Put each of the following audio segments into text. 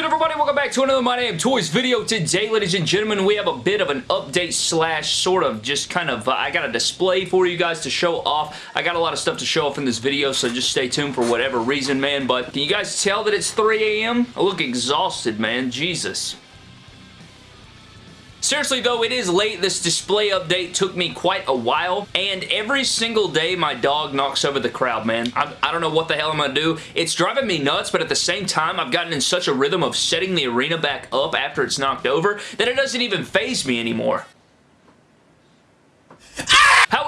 good everybody? Welcome back to another My Damn Toys video. Today, ladies and gentlemen, we have a bit of an update slash sort of just kind of, uh, I got a display for you guys to show off. I got a lot of stuff to show off in this video, so just stay tuned for whatever reason, man. But can you guys tell that it's 3 a.m.? I look exhausted, man. Jesus. Seriously though, it is late. This display update took me quite a while, and every single day my dog knocks over the crowd, man. I, I don't know what the hell I'm going to do. It's driving me nuts, but at the same time, I've gotten in such a rhythm of setting the arena back up after it's knocked over that it doesn't even phase me anymore.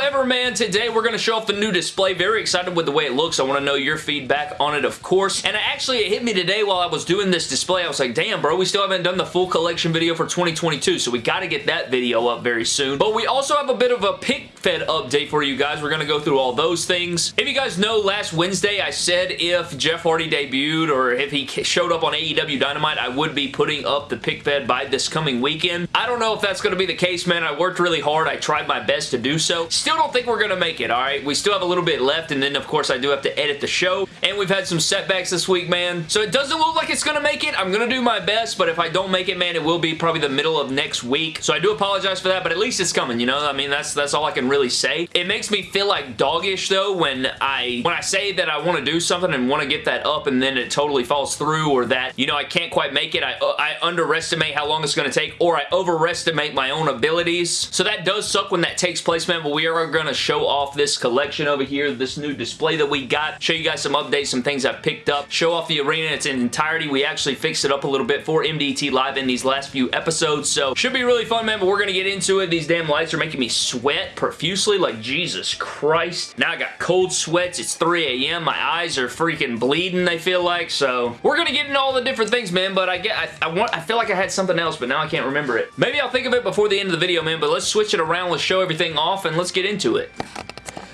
However, man, today we're going to show off the new display. Very excited with the way it looks. I want to know your feedback on it, of course. And actually, it hit me today while I was doing this display. I was like, damn, bro, we still haven't done the full collection video for 2022, so we got to get that video up very soon. But we also have a bit of a pick fed update for you guys. We're going to go through all those things. If you guys know, last Wednesday I said if Jeff Hardy debuted or if he showed up on AEW Dynamite, I would be putting up the pick fed by this coming weekend. I don't know if that's going to be the case, man. I worked really hard. I tried my best to do so. Still don't think we're going to make it, alright? We still have a little bit left, and then, of course, I do have to edit the show, and we've had some setbacks this week, man. So it doesn't look like it's going to make it. I'm going to do my best, but if I don't make it, man, it will be probably the middle of next week. So I do apologize for that, but at least it's coming, you know? I mean, that's that's all I can really say. It makes me feel like doggish, though, when I when I say that I want to do something and want to get that up, and then it totally falls through, or that, you know, I can't quite make it. I, uh, I underestimate how long it's going to take, or I overestimate my own abilities. So that does suck when that takes place, man, but we are going to show off this collection over here, this new display that we got, show you guys some updates, some things I've picked up, show off the arena in its entirety. We actually fixed it up a little bit for MDT Live in these last few episodes, so should be really fun, man, but we're going to get into it. These damn lights are making me sweat like Jesus Christ. Now I got cold sweats. It's 3 a.m. My eyes are freaking bleeding, they feel like, so we're going to get into all the different things, man, but I get, I, I want, I feel like I had something else, but now I can't remember it. Maybe I'll think of it before the end of the video, man, but let's switch it around. Let's show everything off, and let's get into it.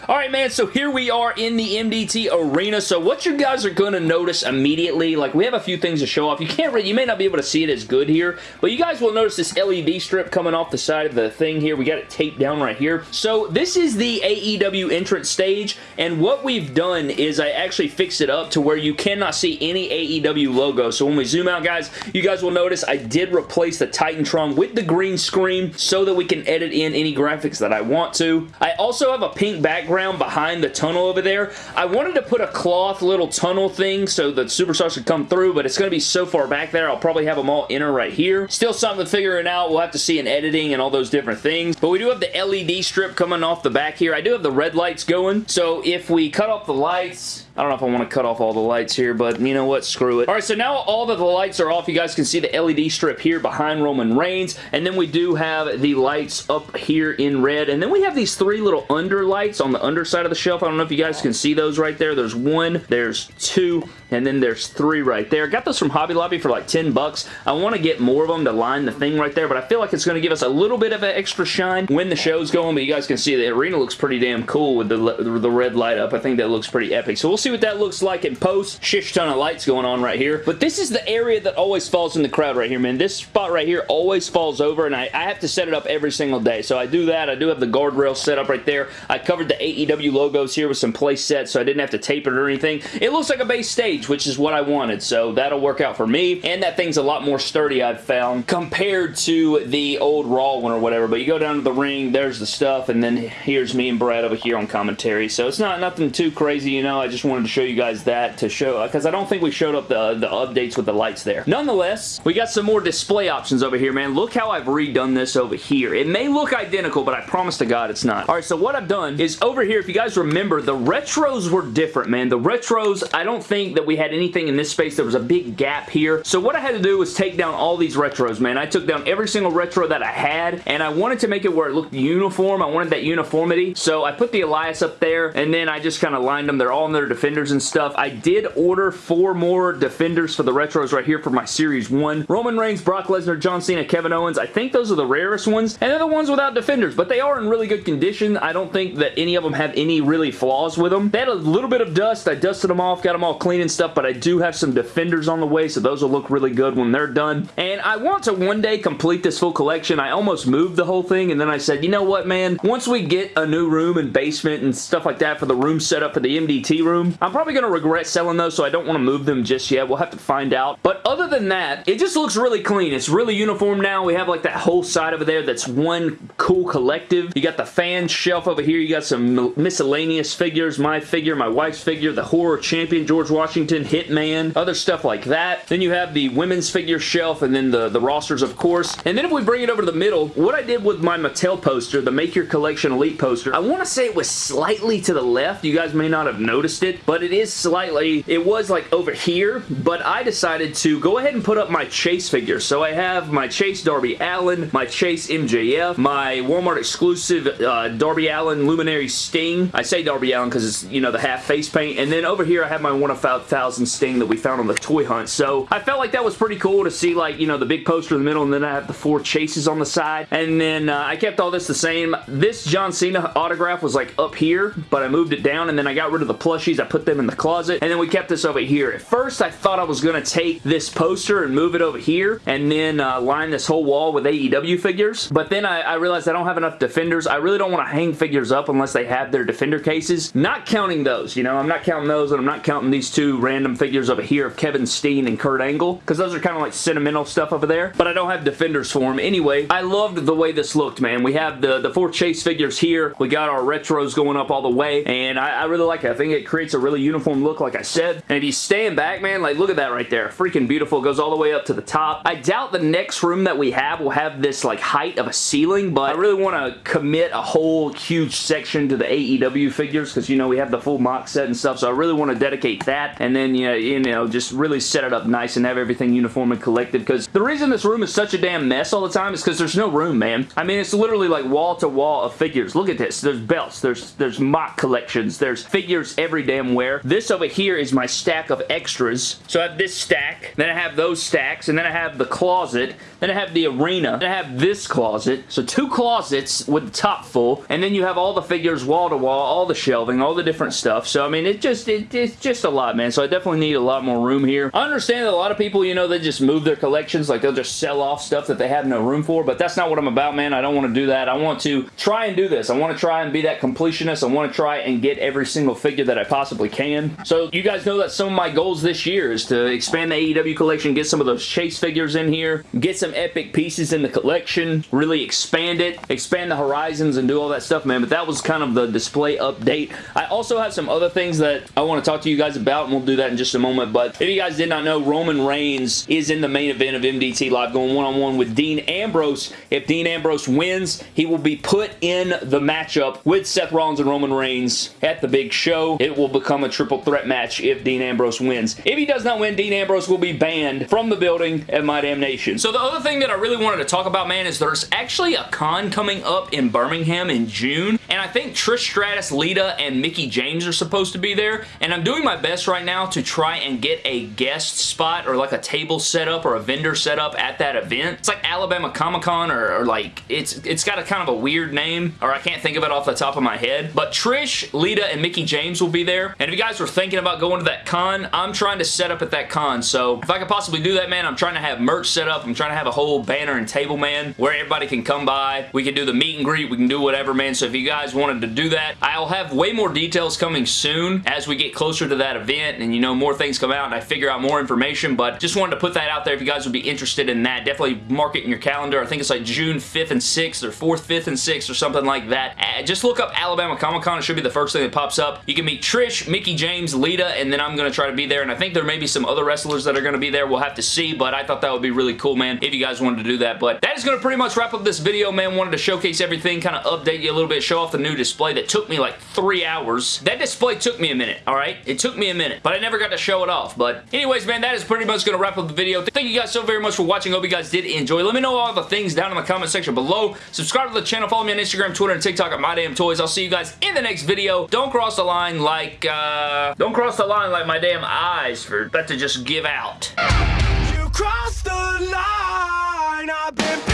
Alright, man, so here we are in the MDT Arena. So what you guys are going to notice immediately, like we have a few things to show off. You can't really, you may not be able to see it as good here, but you guys will notice this LED strip coming off the side of the thing here. We got it taped down right here. So this is the AEW entrance stage, and what we've done is I actually fixed it up to where you cannot see any AEW logo. So when we zoom out, guys, you guys will notice I did replace the Titantron with the green screen so that we can edit in any graphics that I want to. I also have a pink background behind the tunnel over there. I wanted to put a cloth little tunnel thing so that superstars could come through, but it's going to be so far back there, I'll probably have them all enter right here. Still something to figure it out. We'll have to see in editing and all those different things, but we do have the LED strip coming off the back here. I do have the red lights going, so if we cut off the lights, I don't know if I want to cut off all the lights here, but you know what? Screw it. All right, so now all of the lights are off. You guys can see the LED strip here behind Roman Reigns, and then we do have the lights up here in red, and then we have these three little under lights on the underside of the shelf. I don't know if you guys can see those right there. There's one, there's two, and then there's three right there. Got those from Hobby Lobby for like 10 bucks. I want to get more of them to line the thing right there, but I feel like it's going to give us a little bit of an extra shine when the show's going, but you guys can see the arena looks pretty damn cool with the, the red light up. I think that looks pretty epic. So we'll see what that looks like in post. Shish ton of lights going on right here. But this is the area that always falls in the crowd right here, man. This spot right here always falls over, and I, I have to set it up every single day. So I do that. I do have the guardrail set up right there. I covered the AEW logos here with some place sets, so I didn't have to tape it or anything. It looks like a base stage, which is what I wanted, so that'll work out for me. And that thing's a lot more sturdy, I've found, compared to the old Raw one or whatever. But you go down to the ring, there's the stuff, and then here's me and Brad over here on commentary. So it's not nothing too crazy, you know. I just wanted to show you guys that to show, because I don't think we showed up the, the updates with the lights there. Nonetheless, we got some more display options over here, man. Look how I've redone this over here. It may look identical, but I promise to God it's not. All right, so what I've done is over here, if you guys remember, the retros were different, man. The retros, I don't think that we had anything in this space. There was a big gap here. So what I had to do was take down all these retros, man. I took down every single retro that I had, and I wanted to make it where it looked uniform. I wanted that uniformity. So I put the Elias up there, and then I just kind of lined them. They're all in their defenders and stuff. I did order four more defenders for the retros right here for my Series 1. Roman Reigns, Brock Lesnar, John Cena, Kevin Owens. I think those are the rarest ones, and they're the ones without defenders, but they are in really good condition. I don't think that any of them have any really flaws with them. They had a little bit of dust. I dusted them off, got them all clean and stuff, but I do have some Defenders on the way, so those will look really good when they're done. And I want to one day complete this full collection. I almost moved the whole thing, and then I said, you know what, man? Once we get a new room and basement and stuff like that for the room setup for the MDT room, I'm probably going to regret selling those, so I don't want to move them just yet. We'll have to find out. But other than that, it just looks really clean. It's really uniform now. We have like that whole side over there that's one cool collective. You got the fan shelf over here. You got some miscellaneous figures. My figure, my wife's figure, the horror champion, George Washington, Hitman, other stuff like that. Then you have the women's figure shelf and then the, the rosters, of course. And then if we bring it over to the middle, what I did with my Mattel poster, the Make Your Collection Elite poster, I want to say it was slightly to the left. You guys may not have noticed it, but it is slightly, it was like over here, but I decided to go ahead and put up my Chase figure. So I have my Chase Darby Allin, my Chase MJF, my Walmart exclusive uh, Darby Allin Luminary Sting. I say Darby Allin because it's, you know, the half face paint. And then over here I have my one of thousand Sting that we found on the toy hunt. So I felt like that was pretty cool to see like, you know, the big poster in the middle and then I have the four chases on the side. And then uh, I kept all this the same. This John Cena autograph was like up here, but I moved it down and then I got rid of the plushies. I put them in the closet and then we kept this over here. At first I thought I was going to take this poster and move it over here and then uh, line this whole wall with AEW figures. But then I, I realized I don't have enough Defenders. I really don't want to hang figures up unless they have their Defender cases. Not counting those, you know, I'm not counting those and I'm not counting these two random figures over here of Kevin Steen and Kurt Angle because those are kind of like sentimental stuff over there. But I don't have Defenders for them. Anyway, I loved the way this looked, man. We have the, the four Chase figures here. We got our retros going up all the way and I, I really like it. I think it creates a really uniform look like I said. And if you stand back, man, like look at that right there. Freaking beautiful. It goes all the way up to the top. I doubt the next room that we have will have this like height of a ceiling, but I really want to commit a whole huge section to the AEW figures because, you know, we have the full mock set and stuff, so I really want to dedicate that and then, you you know, just really set it up nice and have everything uniform and collected because the reason this room is such a damn mess all the time is because there's no room, man. I mean, it's literally like wall to wall of figures. Look at this. There's belts. There's, there's mock collections. There's figures every damn where. This over here is my stack of extras. So I have this stack, then I have those stacks, and then I have the closet, then I have the arena, then I have this closet. So two closets with the top full, and then you have all the figures wall to wall, all the shelving, all the different stuff. So, I mean, it just, it, it's just a lot, man. So I definitely need a lot more room here. I understand that a lot of people, you know, they just move their collections, like they'll just sell off stuff that they have no room for, but that's not what I'm about, man. I don't want to do that. I want to try and do this. I want to try and be that completionist. I want to try and get every single figure that I possibly can. So you guys know that some of my goals this year is to expand the AEW collection, get some of those Chase figures in here, get some epic pieces in the collection, really expand it, expand the horizons and do all that stuff, man. But that was kind of the display update. I also have some other things that I want to talk to you guys about, and we'll do that in just a moment. But if you guys did not know, Roman Reigns is in the main event of MDT Live going one-on-one -on -one with Dean Ambrose. If Dean Ambrose wins, he will be put in the matchup with Seth Rollins and Roman Reigns at the big show. It will become a triple threat match if Dean Ambrose wins. If he does not win, Dean Ambrose will be banned from the building at My Damn Nation. So the other thing that I really wanted to talk about, man, is there's actually a con coming up in Birmingham in June, and I think Trish Stratus, Lita, and Mickie James are supposed to be there, and I'm doing my best right now to try and get a guest spot or like a table set up or a vendor set up at that event. It's like Alabama Comic-Con or, or like, it's it's got a kind of a weird name, or I can't think of it off the top of my head, but Trish, Lita, and Mickie James will be there, and if you guys were thinking about going to that con, I'm trying to set up at that con, so if I could possibly do that, man, I'm trying to have merch set up, I'm trying to have a whole banner and table, man, where everybody can come by. We can do the meet and greet, we can do whatever, man, so if you guys wanted to do that, I'll have way more details coming soon as we get closer to that event, and you know, more things come out, and I figure out more information, but just wanted to put that out there if you guys would be interested in that. Definitely mark it in your calendar. I think it's like June 5th and 6th, or 4th, 5th, and 6th, or something like that. Uh, just look up Alabama Comic Con. It should be the first thing that pops up. You can meet Trish, Mickie James, Lita, and then I'm going to try to be there, and I think there may be some other wrestlers that are going to be there. We'll have to see, but I thought that would be really cool, man, if you guys wanted to do that. But that is going to pretty much wrap up this video, man. Wanted to showcase everything, kind of update you a little bit, show off the new display that took me like three hours. That display took me a minute, all right? It took me a minute, but I never got to show it off. But anyways, man, that is pretty much going to wrap up the video. Thank you guys so very much for watching. Hope you guys did enjoy. Let me know all the things down in the comment section below. Subscribe to the channel. Follow me on Instagram, Twitter, and TikTok at MyDamnToys. I'll see you guys in the next video. Don't cross the line like, uh... Don't cross the line like my damn eyes for about to just give out. You crossed the line!